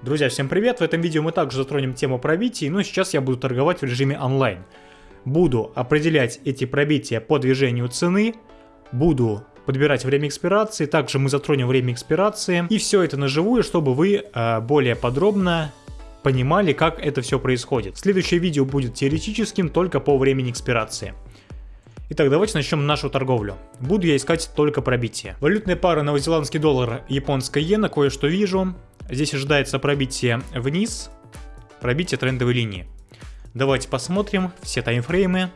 Друзья, всем привет! В этом видео мы также затронем тему пробитий, но сейчас я буду торговать в режиме онлайн. Буду определять эти пробития по движению цены, буду подбирать время экспирации, также мы затронем время экспирации, и все это наживую, чтобы вы э, более подробно понимали, как это все происходит. Следующее видео будет теоретическим только по времени экспирации. Итак, давайте начнем нашу торговлю. Буду я искать только пробитие. Валютные пары новозеландский доллар, японская иена, кое-что вижу. Здесь ожидается пробитие вниз, пробитие трендовой линии. Давайте посмотрим все таймфреймы.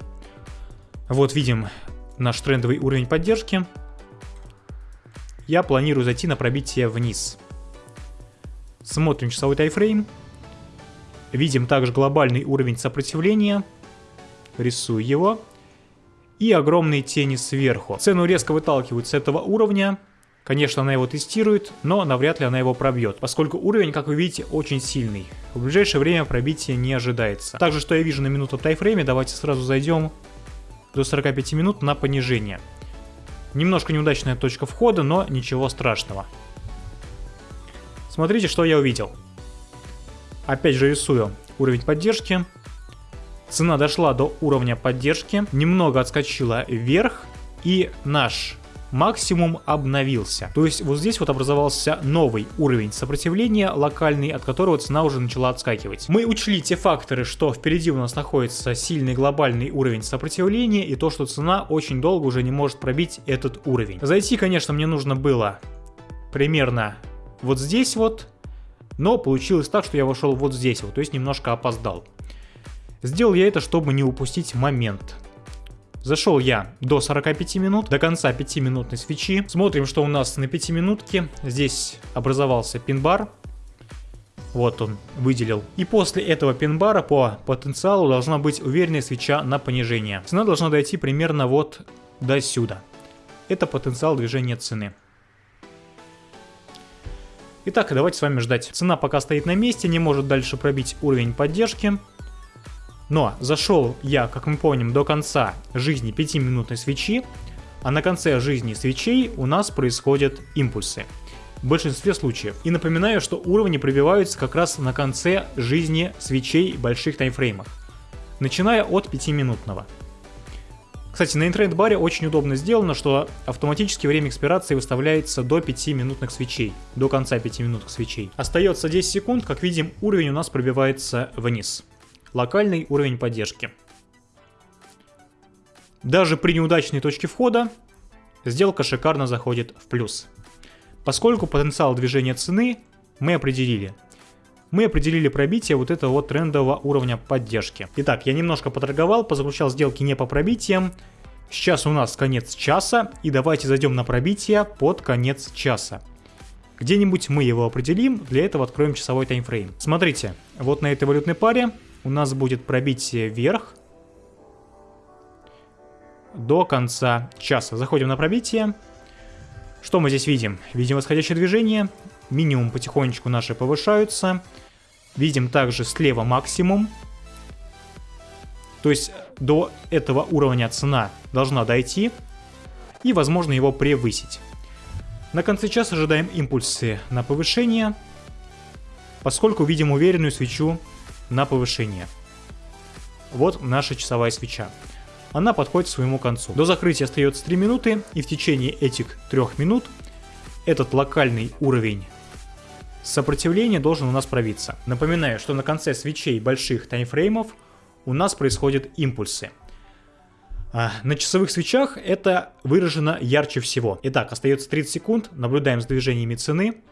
Вот видим наш трендовый уровень поддержки. Я планирую зайти на пробитие вниз. Смотрим часовой таймфрейм. Видим также глобальный уровень сопротивления. Рисую его. И огромные тени сверху. Цену резко выталкивают с этого уровня. Конечно, она его тестирует, но навряд ли она его пробьет, поскольку уровень, как вы видите, очень сильный. В ближайшее время пробития не ожидается. Также, что я вижу на минуту тайфрейме, давайте сразу зайдем до 45 минут на понижение. Немножко неудачная точка входа, но ничего страшного. Смотрите, что я увидел. Опять же рисую уровень поддержки. Цена дошла до уровня поддержки, немного отскочила вверх, и наш максимум обновился. То есть вот здесь вот образовался новый уровень сопротивления локальный, от которого цена уже начала отскакивать. Мы учли те факторы, что впереди у нас находится сильный глобальный уровень сопротивления и то, что цена очень долго уже не может пробить этот уровень. Зайти, конечно, мне нужно было примерно вот здесь вот, но получилось так, что я вошел вот здесь вот, то есть немножко опоздал. Сделал я это, чтобы не упустить момент. Зашел я до 45 минут, до конца 5-минутной свечи. Смотрим, что у нас на 5 минутке. Здесь образовался пин-бар. Вот он выделил. И после этого пин-бара по потенциалу должна быть уверенная свеча на понижение. Цена должна дойти примерно вот до сюда. Это потенциал движения цены. Итак, давайте с вами ждать. Цена пока стоит на месте, не может дальше пробить уровень поддержки. Но зашел я, как мы помним, до конца жизни 5-минутной свечи, а на конце жизни свечей у нас происходят импульсы. В большинстве случаев. И напоминаю, что уровни пробиваются как раз на конце жизни свечей больших таймфреймах, начиная от 5-минутного. Кстати, на интернет-баре очень удобно сделано, что автоматически время экспирации выставляется до 5 минутных свечей, до конца 5 минутных свечей. Остается 10 секунд, как видим, уровень у нас пробивается вниз локальный уровень поддержки. Даже при неудачной точке входа сделка шикарно заходит в плюс. Поскольку потенциал движения цены мы определили. Мы определили пробитие вот этого вот трендового уровня поддержки. Итак, я немножко поторговал, позаключал сделки не по пробитиям. Сейчас у нас конец часа, и давайте зайдем на пробитие под конец часа. Где-нибудь мы его определим, для этого откроем часовой таймфрейм. Смотрите, вот на этой валютной паре у нас будет пробитие вверх до конца часа. Заходим на пробитие. Что мы здесь видим? Видим восходящее движение, минимум потихонечку наши повышаются. Видим также слева максимум. То есть до этого уровня цена должна дойти и возможно его превысить. На конце часа ожидаем импульсы на повышение, поскольку видим уверенную свечу на повышение. Вот наша часовая свеча. Она подходит к своему концу. До закрытия остается 3 минуты, и в течение этих 3 минут этот локальный уровень сопротивления должен у нас пробиться. Напоминаю, что на конце свечей больших таймфреймов у нас происходят импульсы. А, на часовых свечах это выражено ярче всего. Итак, остается 30 секунд, наблюдаем с движениями цены.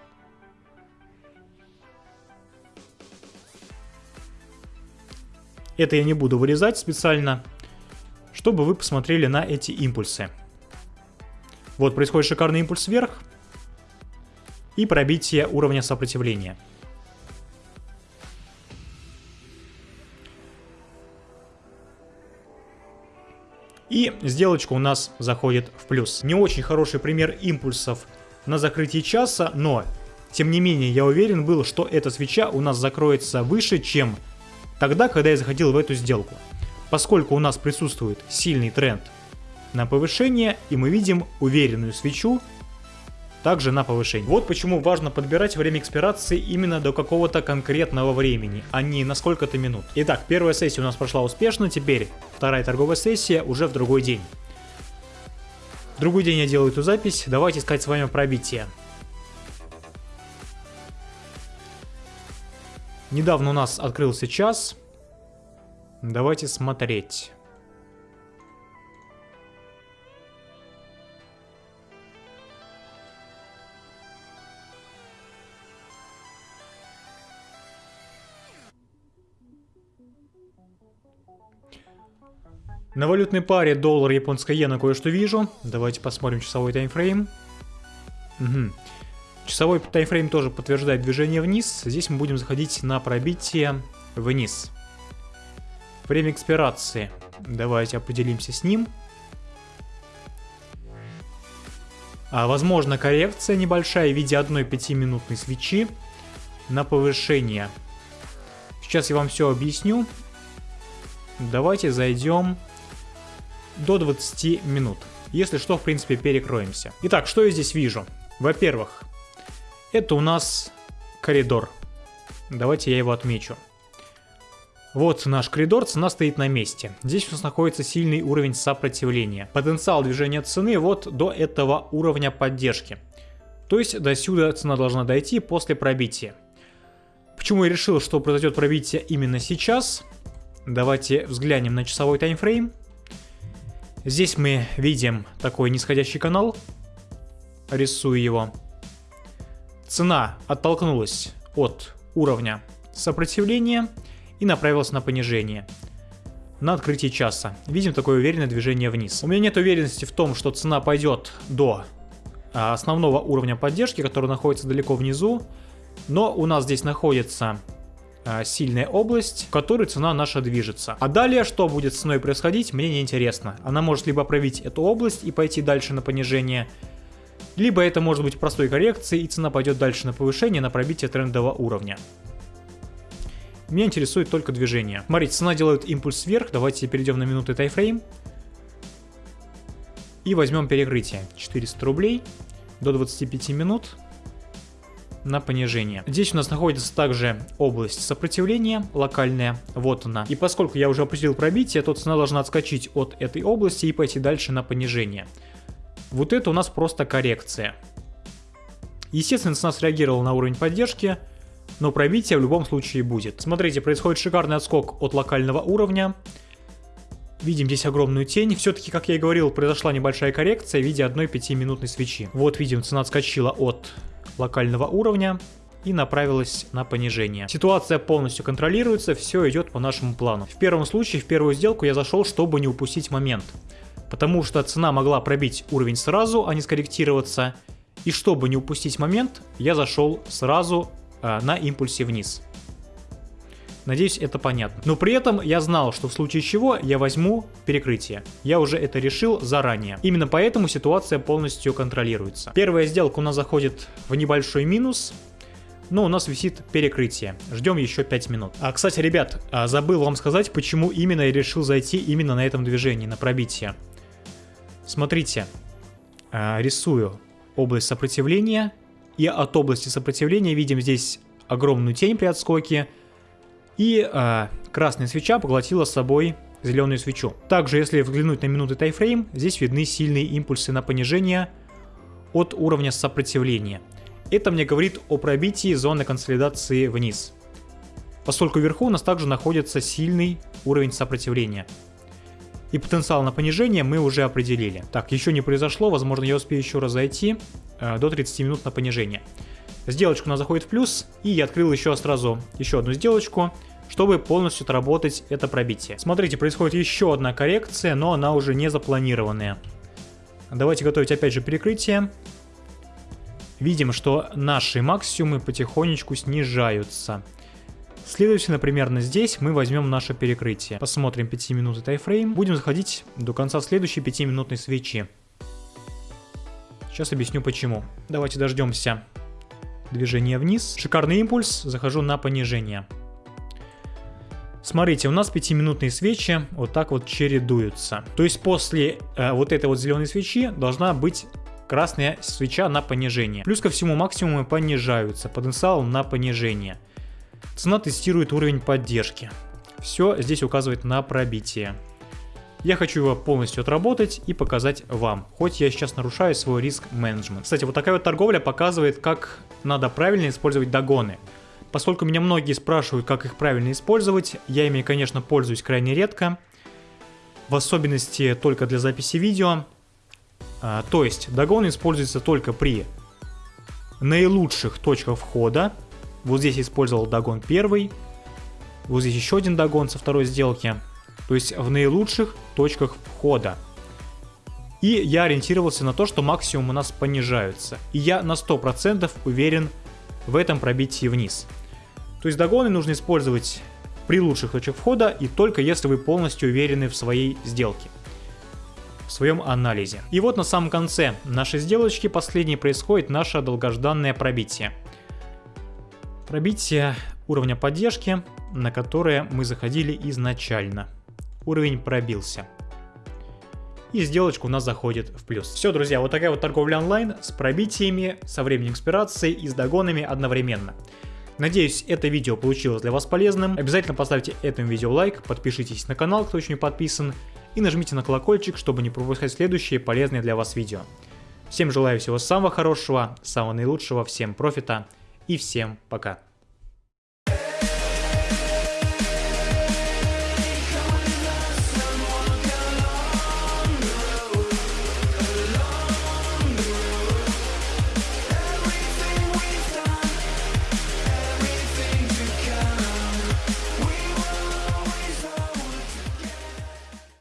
Это я не буду вырезать специально, чтобы вы посмотрели на эти импульсы. Вот происходит шикарный импульс вверх и пробитие уровня сопротивления. И сделочка у нас заходит в плюс. Не очень хороший пример импульсов на закрытии часа, но тем не менее я уверен был, что эта свеча у нас закроется выше, чем тогда, когда я заходил в эту сделку. Поскольку у нас присутствует сильный тренд на повышение, и мы видим уверенную свечу также на повышение. Вот почему важно подбирать время экспирации именно до какого-то конкретного времени, а не на сколько-то минут. Итак, первая сессия у нас прошла успешно, теперь вторая торговая сессия уже в другой день. В другой день я делаю эту запись, давайте искать с вами пробитие. Недавно у нас открылся час. Давайте смотреть. На валютной паре доллар японская иена кое-что вижу. Давайте посмотрим часовой таймфрейм. Угу. Часовой таймфрейм тоже подтверждает движение вниз. Здесь мы будем заходить на пробитие вниз. Время экспирации. Давайте определимся с ним. А, возможно коррекция небольшая в виде одной 5-минутной свечи на повышение. Сейчас я вам все объясню. Давайте зайдем до 20 минут. Если что, в принципе, перекроемся. Итак, что я здесь вижу? Во-первых, это у нас коридор. Давайте я его отмечу. Вот наш коридор, цена стоит на месте. Здесь у нас находится сильный уровень сопротивления. Потенциал движения цены вот до этого уровня поддержки. То есть до сюда цена должна дойти после пробития. Почему я решил, что произойдет пробитие именно сейчас? Давайте взглянем на часовой таймфрейм. Здесь мы видим такой нисходящий канал. Рисую его. Цена оттолкнулась от уровня сопротивления и направилась на понижение. На открытии часа. Видим такое уверенное движение вниз. У меня нет уверенности в том, что цена пойдет до а, основного уровня поддержки, который находится далеко внизу. Но у нас здесь находится Э, сильная область, в которой цена наша движется. А далее, что будет с ценой происходить, мне не интересно. Она может либо пробить эту область и пойти дальше на понижение, либо это может быть простой коррекцией, и цена пойдет дальше на повышение, на пробитие трендового уровня. Меня интересует только движение. Смотрите, цена делает импульс вверх. Давайте перейдем на минуты тайфрейм. И возьмем перекрытие. 400 рублей до 25 минут на понижение. Здесь у нас находится также область сопротивления локальная, вот она. И поскольку я уже определил пробитие, то цена должна отскочить от этой области и пойти дальше на понижение. Вот это у нас просто коррекция. Естественно, цена среагировала на уровень поддержки, но пробитие в любом случае будет. Смотрите, происходит шикарный отскок от локального уровня. Видим здесь огромную тень. Все-таки, как я и говорил, произошла небольшая коррекция в виде одной 5-минутной свечи. Вот видим, цена отскочила от локального уровня и направилась на понижение. Ситуация полностью контролируется, все идет по нашему плану. В первом случае, в первую сделку я зашел, чтобы не упустить момент. Потому что цена могла пробить уровень сразу, а не скорректироваться. И чтобы не упустить момент, я зашел сразу э, на импульсе вниз. Надеюсь, это понятно. Но при этом я знал, что в случае чего я возьму перекрытие. Я уже это решил заранее. Именно поэтому ситуация полностью контролируется. Первая сделка у нас заходит в небольшой минус, но у нас висит перекрытие. Ждем еще 5 минут. А, кстати, ребят, а, забыл вам сказать, почему именно я решил зайти именно на этом движении, на пробитие. Смотрите, а, рисую область сопротивления, и от области сопротивления видим здесь огромную тень при отскоке, и э, красная свеча поглотила с собой зеленую свечу. Также, если взглянуть на минуты тайфрейм, здесь видны сильные импульсы на понижение от уровня сопротивления. Это мне говорит о пробитии зоны консолидации вниз. Поскольку вверху у нас также находится сильный уровень сопротивления. И потенциал на понижение мы уже определили. Так, еще не произошло, возможно я успею еще раз зайти э, до 30 минут на понижение. Сделочка у нас заходит в плюс, и я открыл еще сразу еще одну сделочку чтобы полностью отработать это пробитие. Смотрите, происходит еще одна коррекция, но она уже не запланированная. Давайте готовить опять же перекрытие. Видим, что наши максимумы потихонечку снижаются. Следовательно, примерно здесь мы возьмем наше перекрытие. Посмотрим 5 минуты тайфрейм. Будем заходить до конца следующей 5-минутной свечи. Сейчас объясню почему. Давайте дождемся движения вниз. Шикарный импульс, захожу на понижение. Смотрите, у нас 5-минутные свечи вот так вот чередуются. То есть после э, вот этой вот зеленой свечи должна быть красная свеча на понижение. Плюс ко всему максимумы понижаются, потенциал на понижение. Цена тестирует уровень поддержки. Все здесь указывает на пробитие. Я хочу его полностью отработать и показать вам, хоть я сейчас нарушаю свой риск менеджмент. Кстати, вот такая вот торговля показывает, как надо правильно использовать догоны. Поскольку меня многие спрашивают, как их правильно использовать, я ими, конечно, пользуюсь крайне редко, в особенности только для записи видео. А, то есть, догон используется только при наилучших точках входа. Вот здесь использовал догон первый, вот здесь еще один догон со второй сделки – то есть в наилучших точках входа. И я ориентировался на то, что максимум у нас понижаются. И я на 100% уверен в этом пробитии вниз. То есть догоны нужно использовать при лучших точках входа и только если вы полностью уверены в своей сделке в своем анализе. И вот на самом конце нашей сделочки последней происходит наше долгожданное пробитие. Пробитие уровня поддержки, на которое мы заходили изначально уровень пробился. И сделочка у нас заходит в плюс. Все, друзья, вот такая вот торговля онлайн с пробитиями, со временем экспирации и с догонами одновременно. Надеюсь, это видео получилось для вас полезным. Обязательно поставьте этому видео лайк, подпишитесь на канал, кто еще не подписан, и нажмите на колокольчик, чтобы не пропускать следующие полезные для вас видео. Всем желаю всего самого хорошего, самого наилучшего, всем профита и всем пока.